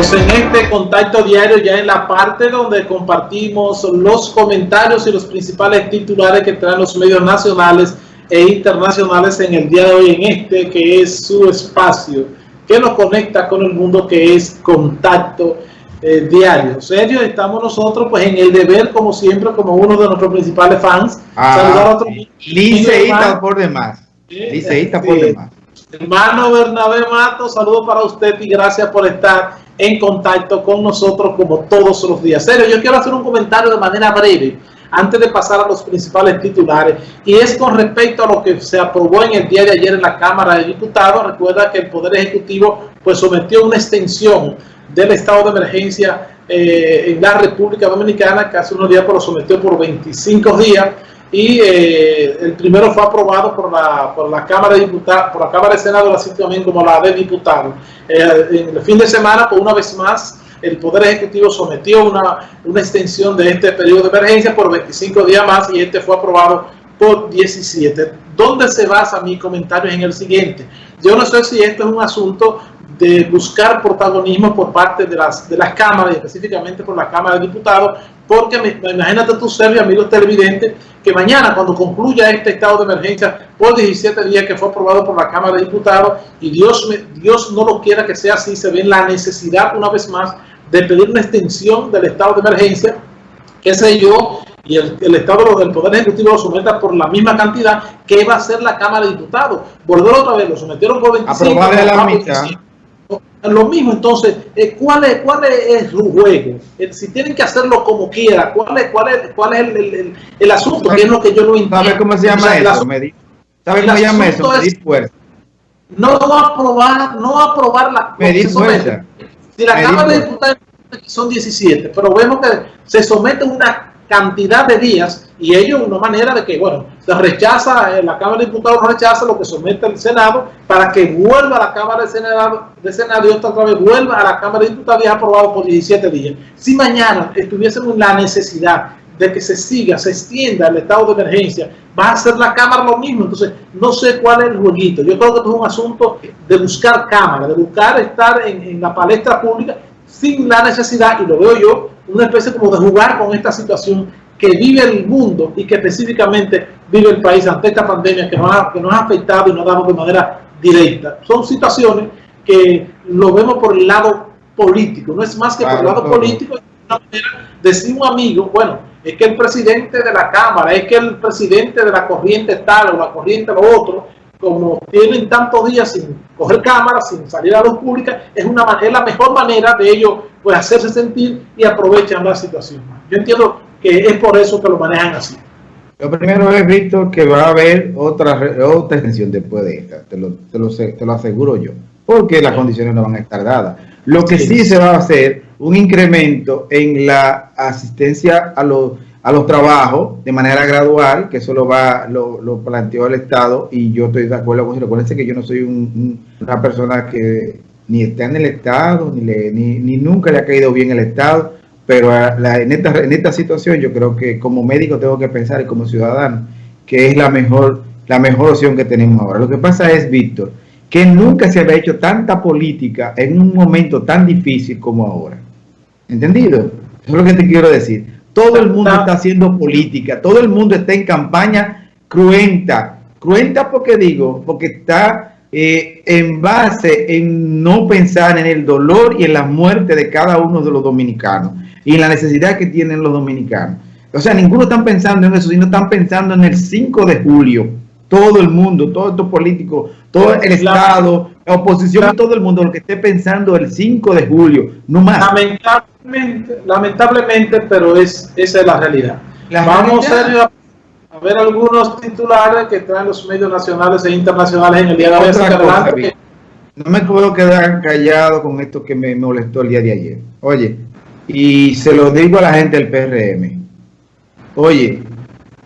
Estamos en este contacto diario ya en la parte donde compartimos los comentarios y los principales titulares que traen los medios nacionales e internacionales en el día de hoy en este que es su espacio que nos conecta con el mundo que es contacto eh, diario. Serio, estamos nosotros pues en el deber como siempre como uno de nuestros principales fans. Ah, saludar a otro liceísta por demás. Liceísta por demás. Hermano Bernabé Mato, saludo para usted y gracias por estar en contacto con nosotros como todos los días. Serio, yo quiero hacer un comentario de manera breve antes de pasar a los principales titulares y es con respecto a lo que se aprobó en el día de ayer en la Cámara de Diputados. Recuerda que el Poder Ejecutivo pues sometió una extensión del estado de emergencia eh, en la República Dominicana que hace unos días pero sometió por 25 días y eh, el primero fue aprobado por la, por la Cámara de Diputados, por la Cámara de Senado, así también como la de Diputados. Eh, en el fin de semana, por una vez más, el Poder Ejecutivo sometió una, una extensión de este periodo de emergencia por 25 días más y este fue aprobado por 17. ¿Dónde se basa mi comentario en el siguiente? Yo no sé si esto es un asunto de buscar protagonismo por parte de las, de las cámaras, y específicamente por la Cámara de Diputados, porque imagínate tú, Sergio, amigos televidentes, que mañana cuando concluya este estado de emergencia por 17 días que fue aprobado por la Cámara de Diputados, y Dios, Dios no lo quiera que sea así, se ve la necesidad una vez más de pedir una extensión del estado de emergencia, qué sé yo, y el, el, Estado del Poder Ejecutivo lo someta por la misma cantidad que va a ser la Cámara de Diputados. Volver otra vez, lo sometieron por 25. Aprobar la mitad lo mismo, entonces, eh, ¿cuál, es, ¿cuál es su juego? Eh, si tienen que hacerlo como quiera, ¿cuál es, cuál es, cuál es el, el, el asunto? ¿Qué es lo que yo no entiendo? ¿Sabe cómo se llama eso? ¿Sabe cómo se llama eso? Medir fuerza. No aprobar, no aprobar la... Medir fuerza. Si la Cámara de Diputados son 17, pero vemos que se somete una cantidad de días y ello una manera de que, bueno, se rechaza, eh, la Cámara de Diputados rechaza lo que somete el Senado para que vuelva a la Cámara de Senado, de Senado y otra vez vuelva a la Cámara de Diputados y es aprobado por 17 días. Si mañana estuviésemos la necesidad de que se siga, se extienda el estado de emergencia, va a hacer la Cámara lo mismo. Entonces, no sé cuál es el jueguito. Yo creo que esto es un asunto de buscar Cámara, de buscar estar en, en la palestra pública sin la necesidad, y lo veo yo, una especie como de jugar con esta situación que vive el mundo y que específicamente vive el país ante esta pandemia que nos ha, que nos ha afectado y nos ha dado de manera directa. Son situaciones que lo vemos por el lado político, no es más que por el lado político, decir un amigo, bueno, es que el presidente de la Cámara, es que el presidente de la corriente tal o la corriente lo otro, como tienen tantos días sin coger cámara, sin salir a la luz pública, es, una, es la mejor manera de ellos pues, hacerse sentir y aprovechan la situación. Yo entiendo que es por eso que lo manejan así. Lo primero es, Víctor, que va a haber otra, otra extensión después de esta, te lo, te, lo, te lo aseguro yo, porque las condiciones no van a estar dadas. Lo que sí se va a hacer, un incremento en la asistencia a los a los trabajos de manera gradual, que eso lo, va, lo, lo, planteó el Estado y yo estoy de acuerdo con eso. Que yo no soy un, una persona que ni está en el Estado, ni, le, ni, ni, nunca le ha caído bien el Estado, pero la, en, esta, en esta situación yo creo que como médico tengo que pensar y como ciudadano que es la mejor, la mejor opción que tenemos ahora. Lo que pasa es, Víctor, que nunca se había hecho tanta política en un momento tan difícil como ahora. ¿Entendido? Eso es lo que te quiero decir todo el mundo está haciendo política, todo el mundo está en campaña cruenta. Cruenta porque digo, porque está eh, en base en no pensar en el dolor y en la muerte de cada uno de los dominicanos y en la necesidad que tienen los dominicanos. O sea, ninguno está pensando en eso, sino están pensando en el 5 de julio. Todo el mundo, todos estos políticos, todo el Estado, la oposición, todo el mundo, lo que esté pensando el 5 de julio, no más. Lamentablemente, lamentablemente pero es, esa es la realidad. Vamos A, ver algunos titulares que traen los medios nacionales e internacionales en el día de hoy. no me puedo quedar callado con esto que me molestó el día de ayer. Oye, y se lo digo a la gente del PRM. Oye,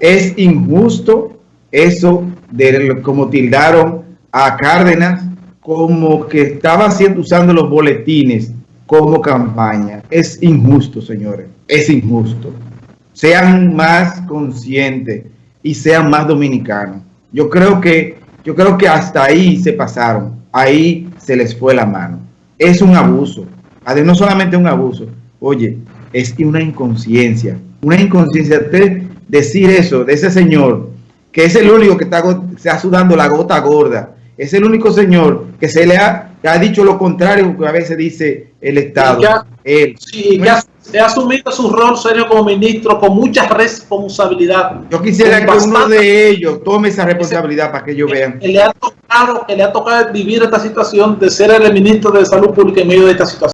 es injusto eso de como tildaron a Cárdenas como que estaba haciendo, usando los boletines como campaña. Es injusto, señores. Es injusto. Sean más conscientes y sean más dominicanos. Yo creo que, yo creo que hasta ahí se pasaron. Ahí se les fue la mano. Es un abuso. además no solamente un abuso, oye, es una inconsciencia, una inconsciencia de decir eso de ese señor, que es el único que está, está sudando la gota gorda, es el único señor que se le ha, ha dicho lo contrario que a veces dice el Estado. él. Sí, que ha, asumido su rol serio como ministro con mucha responsabilidad. Yo quisiera que uno de ellos tome esa responsabilidad para que ellos vean. Que le ha tocado, que le ha tocado vivir esta situación de ser el ministro de Salud Pública en medio de esta situación.